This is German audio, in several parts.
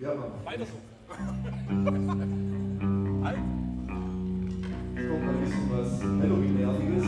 Ja, Mann. Weiter so. halt. Kommt mal ein bisschen was Halloween-nerviges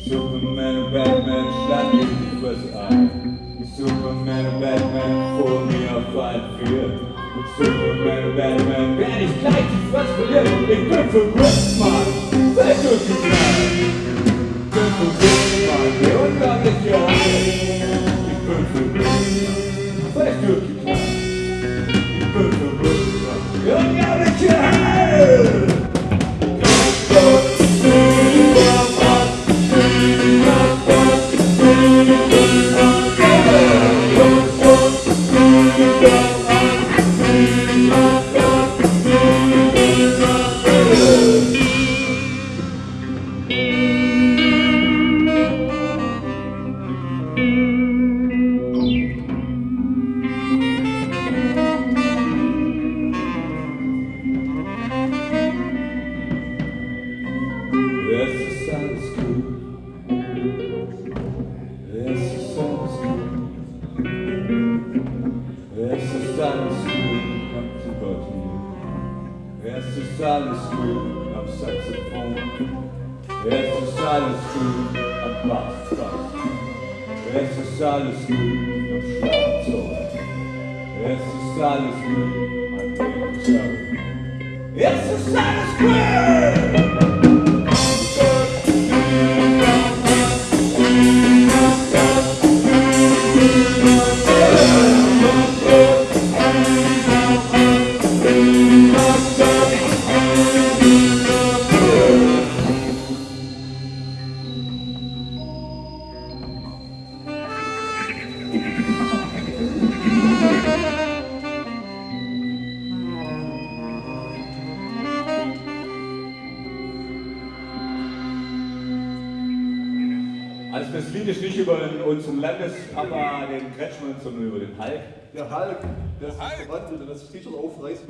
Superman and Batman shot me because I. Superman and Batman pulled me up by fear. Superman and Batman banished light is what's for you. It good for rich man. That's you got. Good for rich man. Your love you your own. Good for you Es ist alles grün im Schlafzimmer. Es ist alles grün, mein Baby Es ist alles! Also das Lied ist nicht über den, unseren Landespapa, den Kretschmann, sondern über den Hulk. Der Hulk, der sich verwandelt und das T-Shirt aufreißt.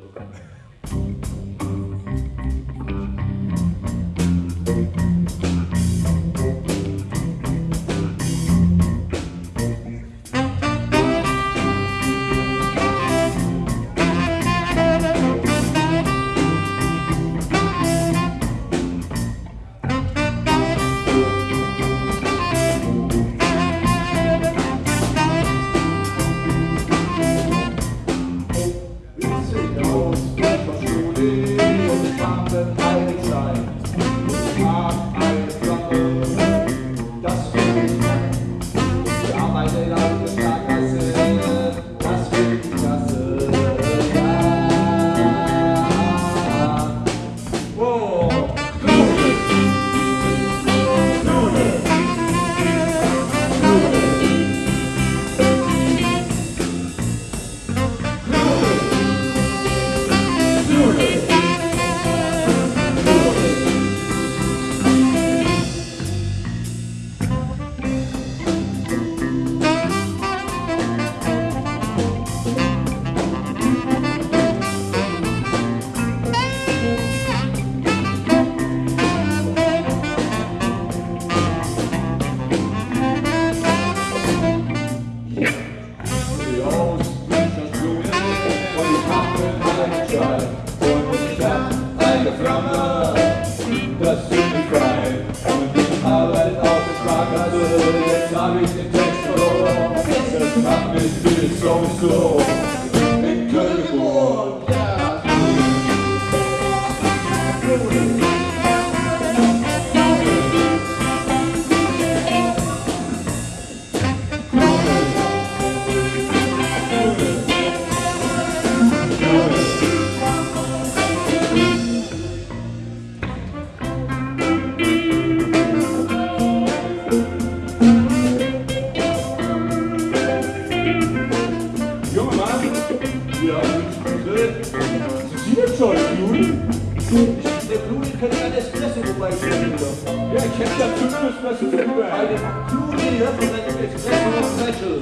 bei Juli Höffelrennen Express und Special.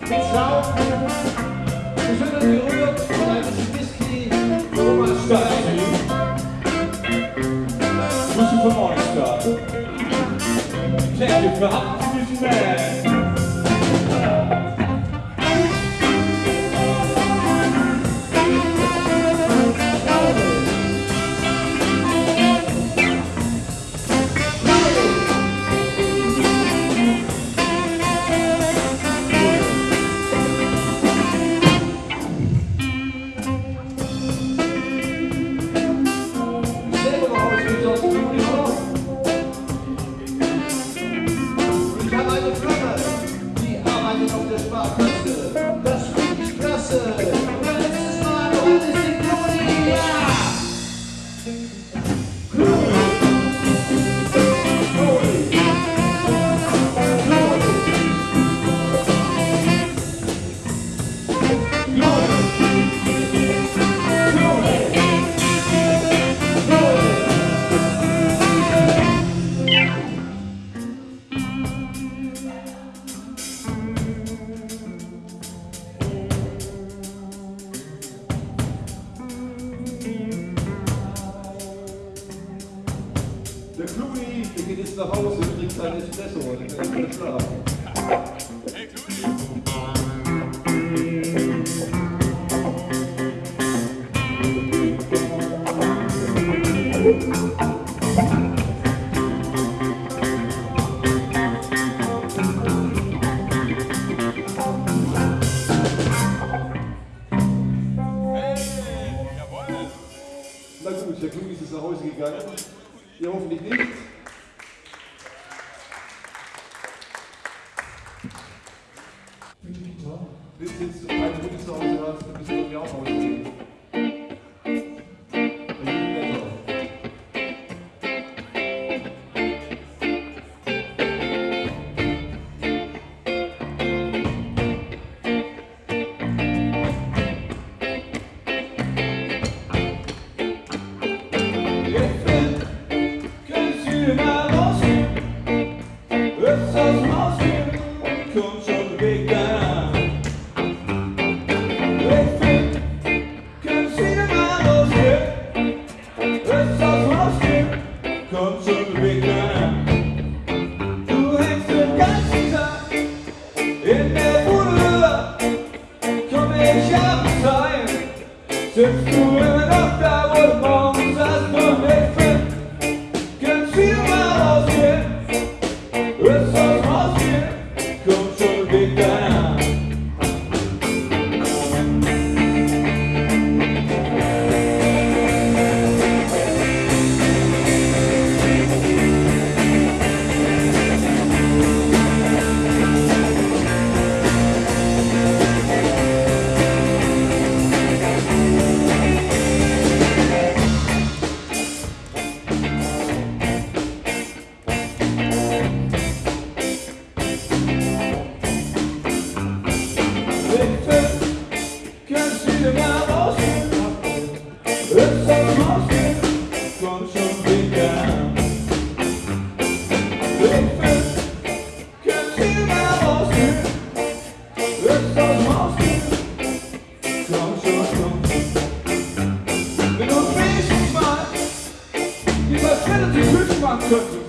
Mit Schaum, geschüttelt gerührt von einem Whisky Thomas Stein. Grüße von Morningstar. Check für Hand. nach Hause und trinkst ein Espresso, dann kannst du wieder schlafen. Na gut, der Klunis ist nach Hause gegangen. Ihr hoffentlich nicht. 그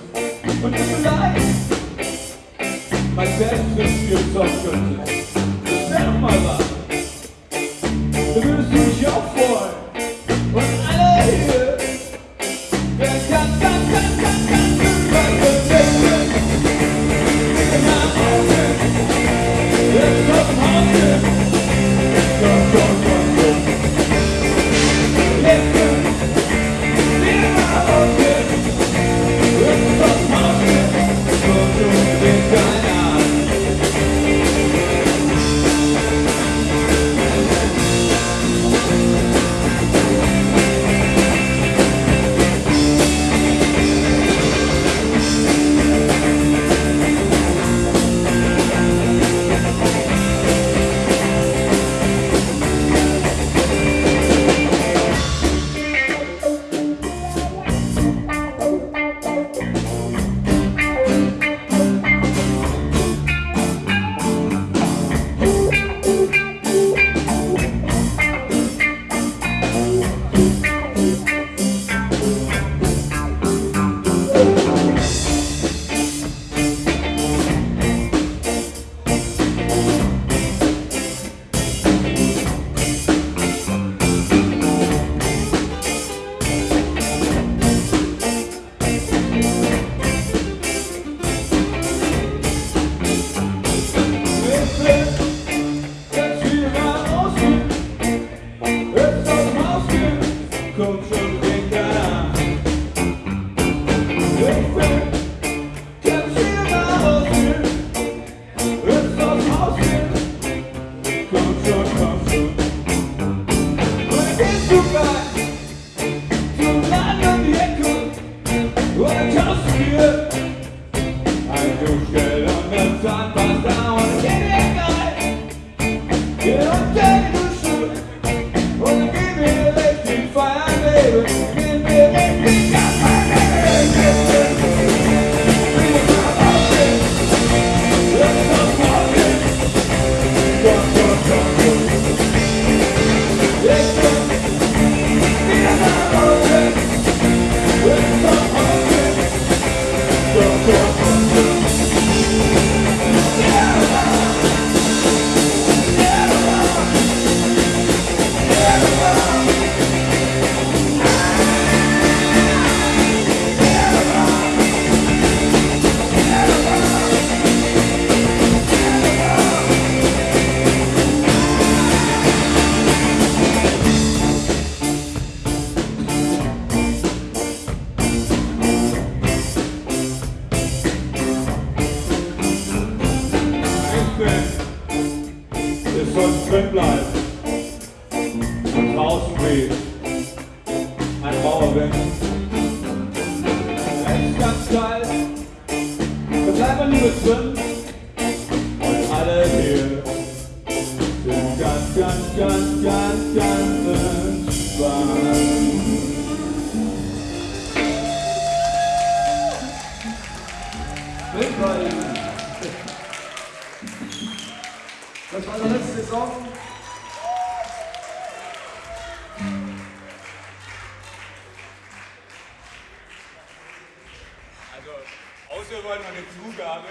Dafür wollen wir eine Zugabe.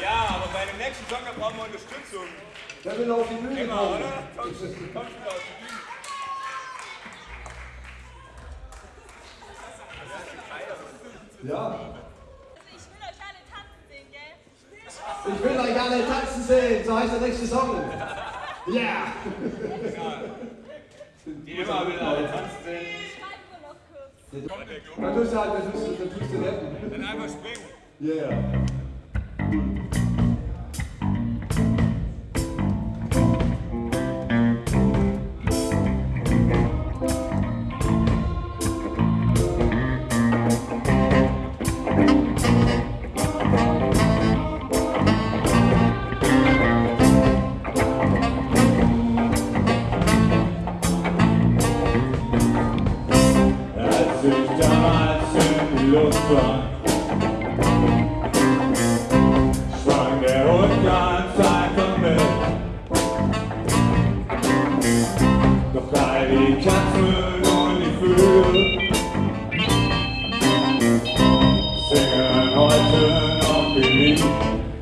Ja, aber bei dem nächsten Joker brauchen wir Unterstützung. Der will auf die Bühne Immer, kommen. oder? Kommst du auf die Bühne? Ja. Also ich will euch alle tanzen sehen, gell? Ich will euch alle tanzen sehen, so heißt der nächste Song. Ja. Yeah. Genau. Die immer will alle tanzen sehen. Yeah. the, the, the, the, the, the, the, the, the, the, you.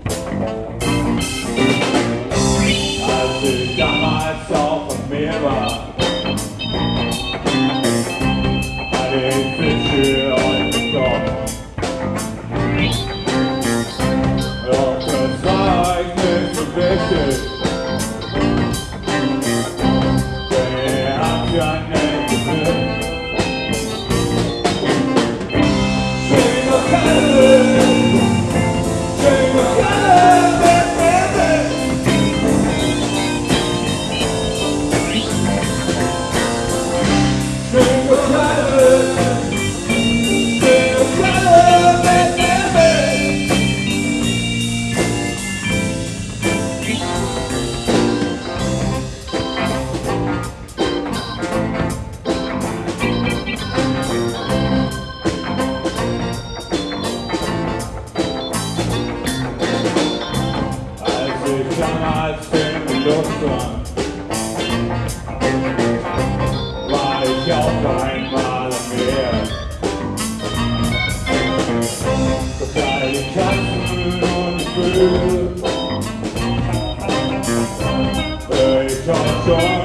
있죠.